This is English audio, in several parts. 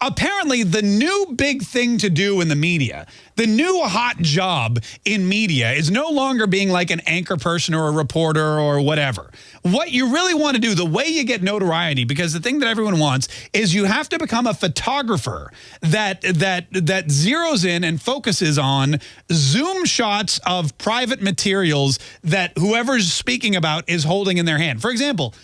Apparently, the new big thing to do in the media, the new hot job in media is no longer being like an anchor person or a reporter or whatever. What you really want to do, the way you get notoriety, because the thing that everyone wants is you have to become a photographer that that that zeroes in and focuses on zoom shots of private materials that whoever's speaking about is holding in their hand. For example,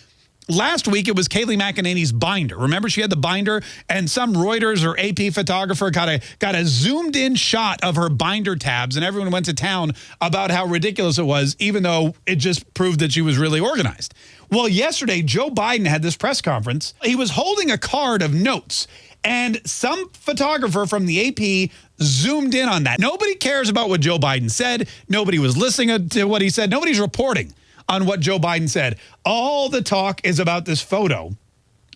Last week, it was Kayleigh McEnany's binder. Remember, she had the binder, and some Reuters or AP photographer got a, got a zoomed in shot of her binder tabs, and everyone went to town about how ridiculous it was, even though it just proved that she was really organized. Well, yesterday, Joe Biden had this press conference. He was holding a card of notes, and some photographer from the AP zoomed in on that. Nobody cares about what Joe Biden said. Nobody was listening to what he said. Nobody's reporting on what Joe Biden said. All the talk is about this photo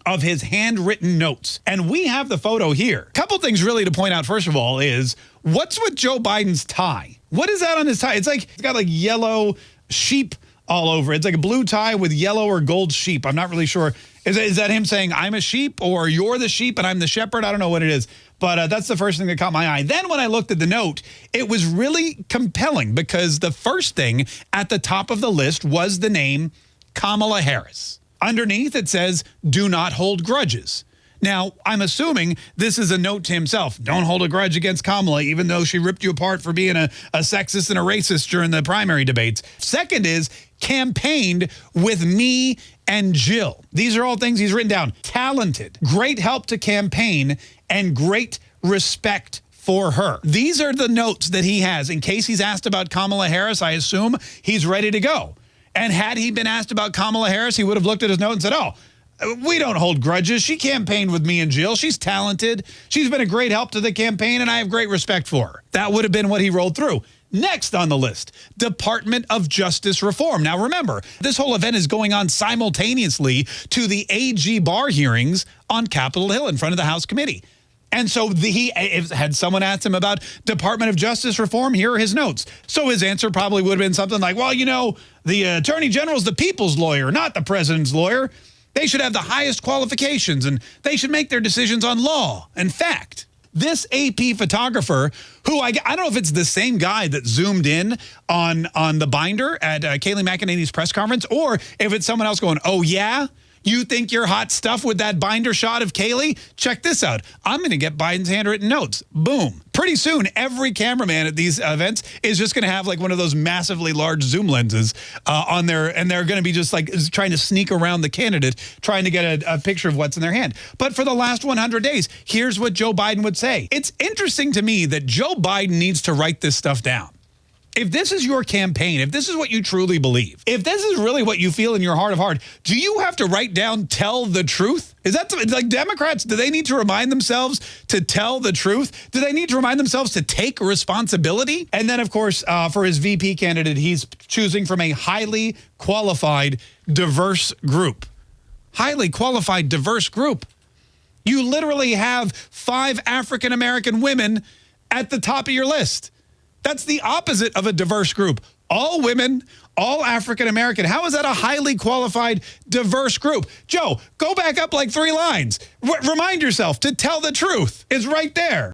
of his handwritten notes. And we have the photo here. Couple things really to point out, first of all, is what's with Joe Biden's tie? What is that on his tie? It's like, it's got like yellow sheep all over. It's like a blue tie with yellow or gold sheep. I'm not really sure. Is that, is that him saying, I'm a sheep or you're the sheep and I'm the shepherd? I don't know what it is. But uh, that's the first thing that caught my eye. Then when I looked at the note, it was really compelling because the first thing at the top of the list was the name Kamala Harris. Underneath it says, do not hold grudges. Now, I'm assuming this is a note to himself. Don't hold a grudge against Kamala, even though she ripped you apart for being a, a sexist and a racist during the primary debates. Second is campaigned with me and Jill. These are all things he's written down. Talented, great help to campaign, and great respect for her. These are the notes that he has. In case he's asked about Kamala Harris, I assume he's ready to go. And had he been asked about Kamala Harris, he would have looked at his note and said, oh, we don't hold grudges. She campaigned with me and Jill. She's talented. She's been a great help to the campaign, and I have great respect for her. That would have been what he rolled through. Next on the list, Department of Justice reform. Now remember, this whole event is going on simultaneously to the AG Barr hearings on Capitol Hill in front of the House committee. And so the, he had someone asked him about Department of Justice reform. Here are his notes. So his answer probably would have been something like, well, you know, the attorney general is the people's lawyer, not the president's lawyer. They should have the highest qualifications and they should make their decisions on law and fact. This AP photographer, who I, I don't know if it's the same guy that zoomed in on, on the binder at uh, Kayleigh McEnany's press conference, or if it's someone else going, oh, yeah? You think you're hot stuff with that binder shot of Kayleigh? Check this out. I'm going to get Biden's handwritten notes. Boom. Pretty soon, every cameraman at these events is just going to have like one of those massively large zoom lenses uh, on there, and they're going to be just like trying to sneak around the candidate, trying to get a, a picture of what's in their hand. But for the last 100 days, here's what Joe Biden would say. It's interesting to me that Joe Biden needs to write this stuff down if this is your campaign, if this is what you truly believe, if this is really what you feel in your heart of heart, do you have to write down tell the truth? Is that like Democrats, do they need to remind themselves to tell the truth? Do they need to remind themselves to take responsibility? And then, of course, uh, for his VP candidate, he's choosing from a highly qualified, diverse group. Highly qualified, diverse group. You literally have five African-American women at the top of your list. That's the opposite of a diverse group. All women, all African-American. How is that a highly qualified, diverse group? Joe, go back up like three lines. R remind yourself to tell the truth. It's right there.